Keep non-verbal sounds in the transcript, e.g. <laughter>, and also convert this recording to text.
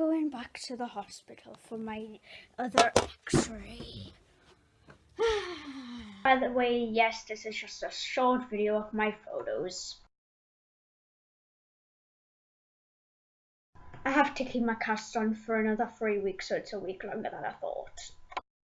going back to the hospital for my other x-ray. <sighs> By the way, yes, this is just a short video of my photos. I have to keep my cast on for another three weeks, so it's a week longer than I thought.